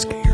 scared.